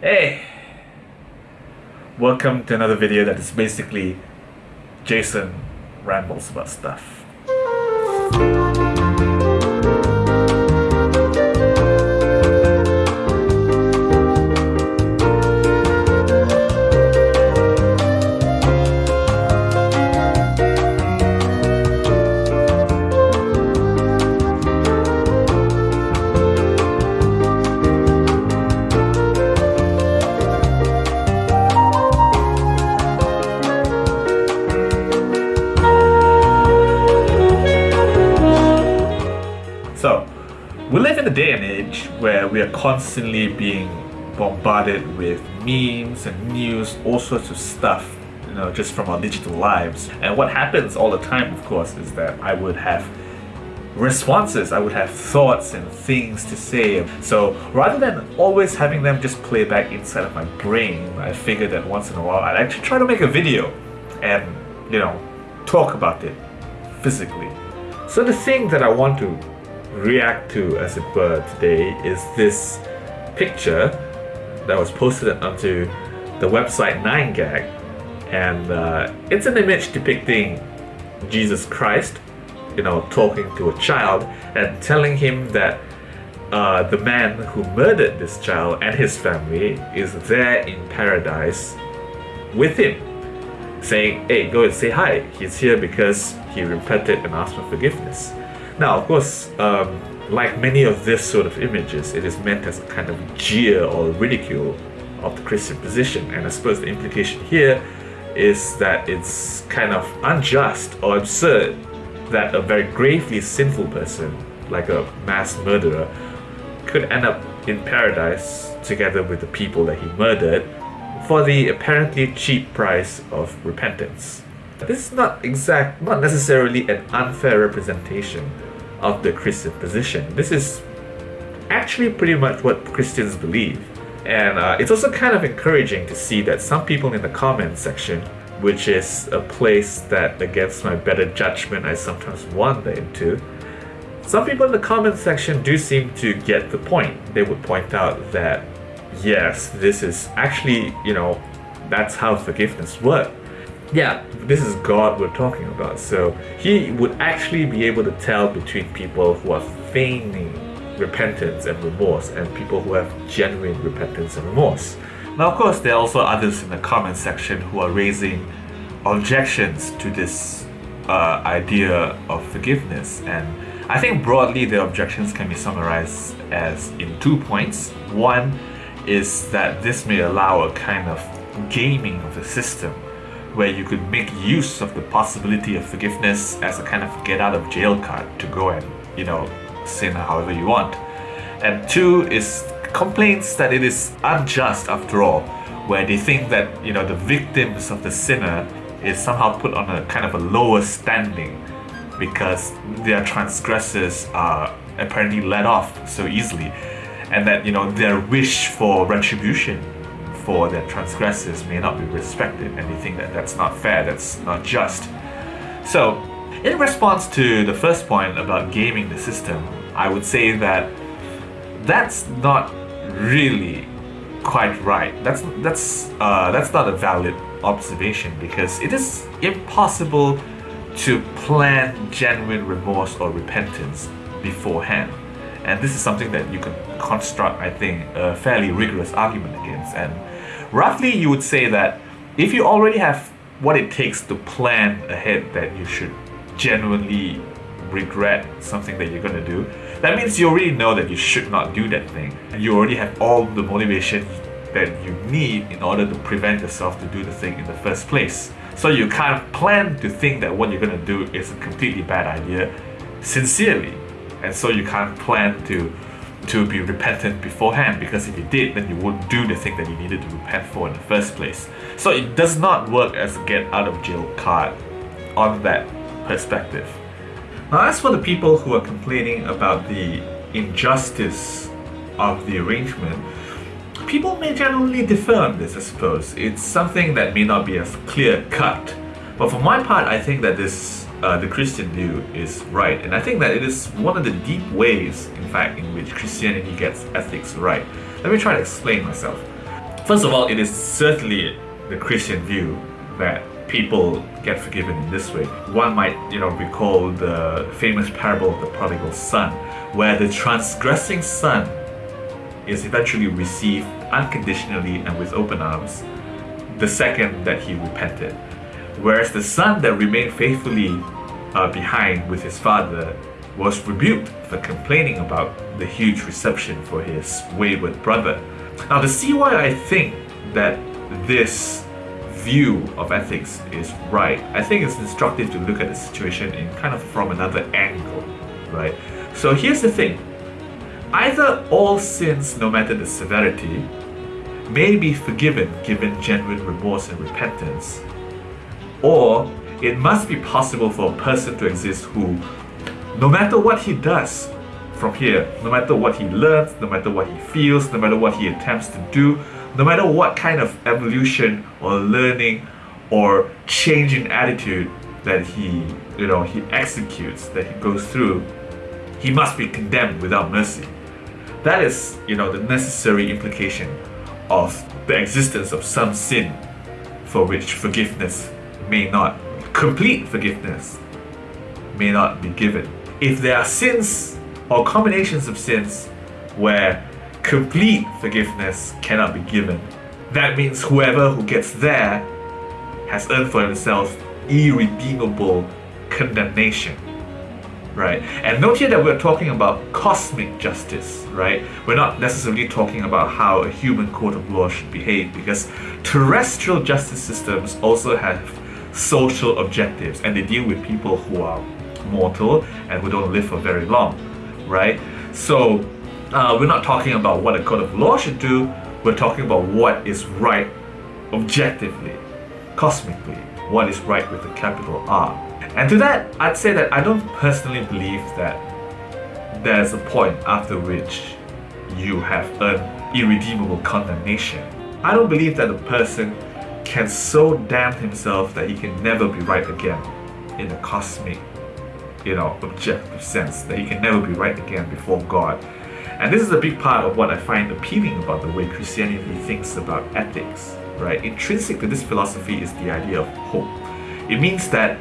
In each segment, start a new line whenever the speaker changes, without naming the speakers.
Hey! Welcome to another video that is basically Jason rambles about stuff. A day and age where we are constantly being bombarded with memes and news, all sorts of stuff, you know, just from our digital lives. And what happens all the time, of course, is that I would have responses, I would have thoughts and things to say. So rather than always having them just play back inside of my brain, I figured that once in a while I'd actually try to make a video and, you know, talk about it physically. So the thing that I want to react to, as it were, today is this picture that was posted onto the website 9gag. And uh, it's an image depicting Jesus Christ, you know, talking to a child and telling him that uh, the man who murdered this child and his family is there in paradise with him, saying, Hey, go and say hi. He's here because he repented and asked for forgiveness. Now, of course, um, like many of this sort of images, it is meant as a kind of jeer or ridicule of the Christian position. And I suppose the implication here is that it's kind of unjust or absurd that a very gravely sinful person, like a mass murderer, could end up in paradise together with the people that he murdered for the apparently cheap price of repentance. This is not exact, not necessarily an unfair representation of the Christian position. This is actually pretty much what Christians believe. And uh, it's also kind of encouraging to see that some people in the comment section, which is a place that against my better judgment I sometimes wander into, some people in the comment section do seem to get the point. They would point out that yes, this is actually, you know, that's how forgiveness works yeah, this is God we're talking about. So he would actually be able to tell between people who are feigning repentance and remorse and people who have genuine repentance and remorse. Now, of course, there are also others in the comment section who are raising objections to this uh, idea of forgiveness. And I think broadly the objections can be summarized as in two points. One is that this may allow a kind of gaming of the system where you could make use of the possibility of forgiveness as a kind of get out of jail card to go and, you know, sin however you want. And two is complaints that it is unjust after all, where they think that, you know, the victims of the sinner is somehow put on a kind of a lower standing because their transgressors are apparently let off so easily and that you know their wish for retribution for their transgressors may not be respected and they think that that's not fair, that's not just. So, in response to the first point about gaming the system, I would say that that's not really quite right. That's that's uh, that's not a valid observation because it is impossible to plan genuine remorse or repentance beforehand. And this is something that you can construct, I think, a fairly rigorous argument against. And roughly you would say that if you already have what it takes to plan ahead that you should genuinely regret something that you're going to do, that means you already know that you should not do that thing. And you already have all the motivation that you need in order to prevent yourself to do the thing in the first place. So you can't plan to think that what you're going to do is a completely bad idea sincerely. And so you can't plan to to be repentant beforehand because if you did, then you wouldn't do the thing that you needed to repent for in the first place. So it does not work as a get out of jail card on that perspective. Now, as for the people who are complaining about the injustice of the arrangement, people may generally differ on this, I suppose. It's something that may not be as clear cut. But for my part, I think that this uh, the Christian view is right. And I think that it is one of the deep ways, in fact, in which Christianity gets ethics right. Let me try to explain myself. First of all, it is certainly the Christian view that people get forgiven in this way. One might, you know, recall the famous parable of the prodigal son, where the transgressing son is eventually received unconditionally and with open arms the second that he repented. Whereas the son that remained faithfully uh, behind with his father was rebuked for complaining about the huge reception for his wayward brother. Now, to see why I think that this view of ethics is right, I think it's instructive to look at the situation in kind of from another angle, right? So here's the thing either all sins, no matter the severity, may be forgiven given genuine remorse and repentance, or it must be possible for a person to exist who, no matter what he does from here, no matter what he learns, no matter what he feels, no matter what he attempts to do, no matter what kind of evolution or learning or change in attitude that he, you know, he executes, that he goes through, he must be condemned without mercy. That is, you know, the necessary implication of the existence of some sin for which forgiveness may not, complete forgiveness may not be given. If there are sins or combinations of sins where complete forgiveness cannot be given, that means whoever who gets there has earned for themselves irredeemable condemnation right? And note here that we're talking about cosmic justice, right? We're not necessarily talking about how a human court of law should behave because terrestrial justice systems also have social objectives and they deal with people who are mortal and who don't live for very long, right? So uh, we're not talking about what a court of law should do, we're talking about what is right objectively, cosmically, what is right with a capital R. And to that, I'd say that I don't personally believe that there's a point after which you have earned irredeemable condemnation. I don't believe that a person can so damn himself that he can never be right again in a cosmic, you know, objective sense, that he can never be right again before God. And this is a big part of what I find appealing about the way Christianity thinks about ethics, right? Intrinsic to this philosophy is the idea of hope. It means that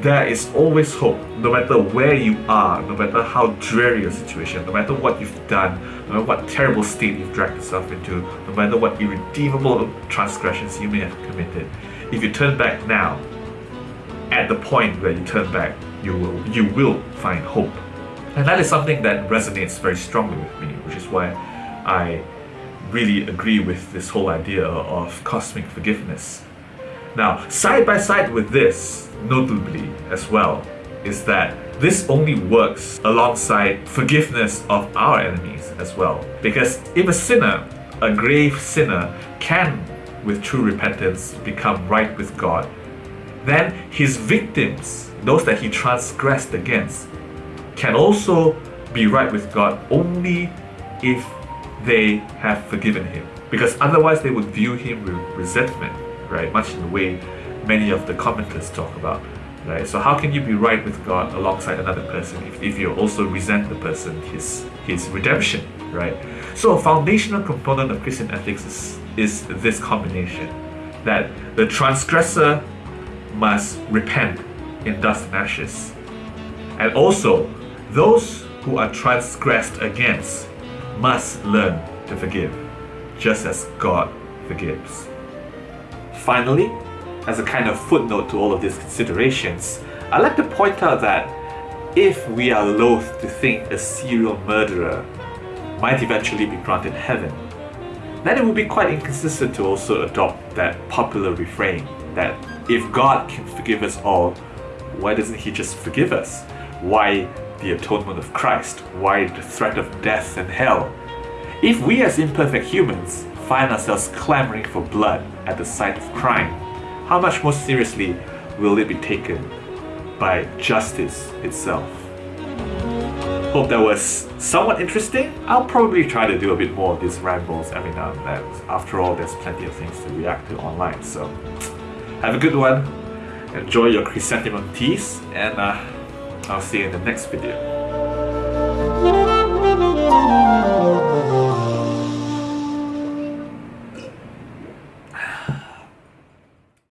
there is always hope, no matter where you are, no matter how dreary your situation, no matter what you've done, no matter what terrible state you've dragged yourself into, no matter what irredeemable transgressions you may have committed. If you turn back now, at the point where you turn back, you will you will find hope. And that is something that resonates very strongly with me, which is why I really agree with this whole idea of cosmic forgiveness. Now, side by side with this, notably as well, is that this only works alongside forgiveness of our enemies as well. Because if a sinner, a grave sinner, can, with true repentance, become right with God, then his victims, those that he transgressed against, can also be right with God only if they have forgiven him. Because otherwise they would view him with resentment right? Much in the way many of the commenters talk about, right? So how can you be right with God alongside another person if, if you also resent the person, his his redemption, right? So a foundational component of Christian ethics is, is this combination that the transgressor must repent in dust and ashes. And also, those who are transgressed against must learn to forgive, just as God forgives. Finally, as a kind of footnote to all of these considerations, I'd like to point out that if we are loath to think a serial murderer might eventually be granted heaven, then it would be quite inconsistent to also adopt that popular refrain that if God can forgive us all, why doesn't He just forgive us? Why the atonement of Christ? Why the threat of death and hell? If we as imperfect humans find ourselves clamoring for blood at the site of crime, how much more seriously will it be taken by justice itself? Hope that was somewhat interesting. I'll probably try to do a bit more of these rambles every now and then. After all, there's plenty of things to react to online, so have a good one. Enjoy your chrysanthemum teas, and uh, I'll see you in the next video.